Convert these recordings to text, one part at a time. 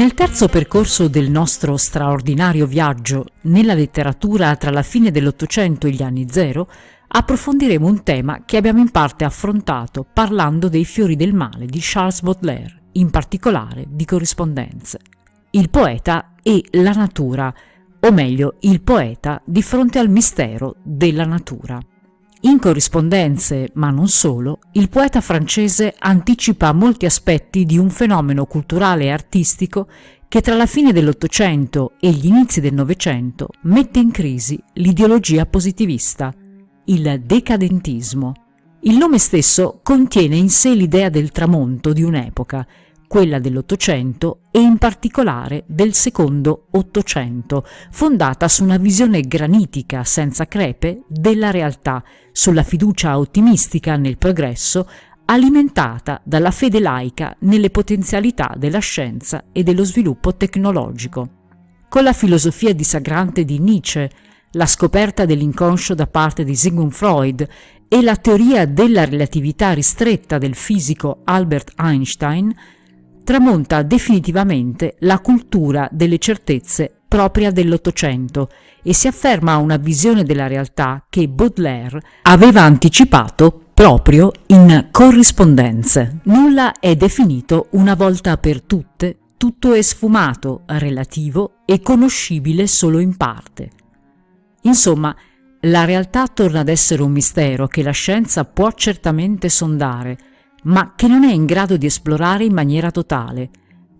Nel terzo percorso del nostro straordinario viaggio nella letteratura tra la fine dell'Ottocento e gli anni zero, approfondiremo un tema che abbiamo in parte affrontato parlando dei fiori del male di Charles Baudelaire, in particolare di corrispondenze. Il poeta e la natura, o meglio il poeta di fronte al mistero della natura. In corrispondenze, ma non solo, il poeta francese anticipa molti aspetti di un fenomeno culturale e artistico che tra la fine dell'Ottocento e gli inizi del Novecento mette in crisi l'ideologia positivista, il decadentismo. Il nome stesso contiene in sé l'idea del tramonto di un'epoca, quella dell'Ottocento e in particolare del secondo Ottocento, fondata su una visione granitica senza crepe della realtà, sulla fiducia ottimistica nel progresso, alimentata dalla fede laica nelle potenzialità della scienza e dello sviluppo tecnologico. Con la filosofia disagrante di Nietzsche, la scoperta dell'inconscio da parte di Sigmund Freud e la teoria della relatività ristretta del fisico Albert Einstein, tramonta definitivamente la cultura delle certezze propria dell'Ottocento e si afferma una visione della realtà che Baudelaire aveva anticipato proprio in corrispondenze. Nulla è definito una volta per tutte, tutto è sfumato, relativo e conoscibile solo in parte. Insomma, la realtà torna ad essere un mistero che la scienza può certamente sondare, ma che non è in grado di esplorare in maniera totale,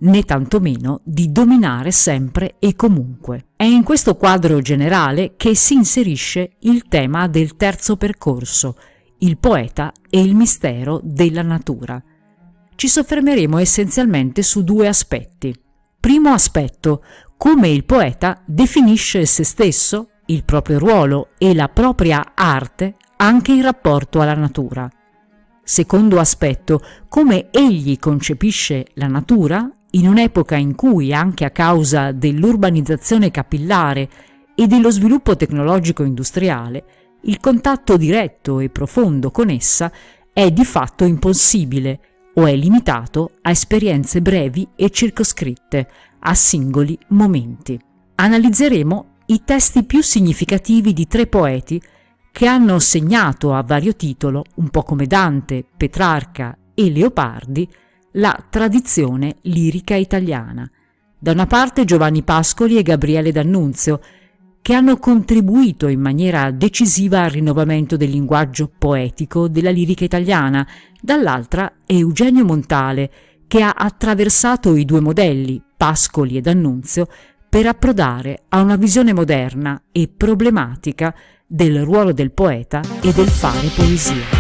né tantomeno di dominare sempre e comunque. È in questo quadro generale che si inserisce il tema del terzo percorso, il poeta e il mistero della natura. Ci soffermeremo essenzialmente su due aspetti. Primo aspetto, come il poeta definisce se stesso, il proprio ruolo e la propria arte anche in rapporto alla natura. Secondo aspetto, come egli concepisce la natura in un'epoca in cui, anche a causa dell'urbanizzazione capillare e dello sviluppo tecnologico industriale, il contatto diretto e profondo con essa è di fatto impossibile o è limitato a esperienze brevi e circoscritte, a singoli momenti. Analizzeremo i testi più significativi di tre poeti che hanno segnato a vario titolo, un po' come Dante, Petrarca e Leopardi, la tradizione lirica italiana. Da una parte Giovanni Pascoli e Gabriele D'Annunzio, che hanno contribuito in maniera decisiva al rinnovamento del linguaggio poetico della lirica italiana, dall'altra Eugenio Montale, che ha attraversato i due modelli, Pascoli e D'Annunzio, per approdare a una visione moderna e problematica del ruolo del poeta e del fare poesia.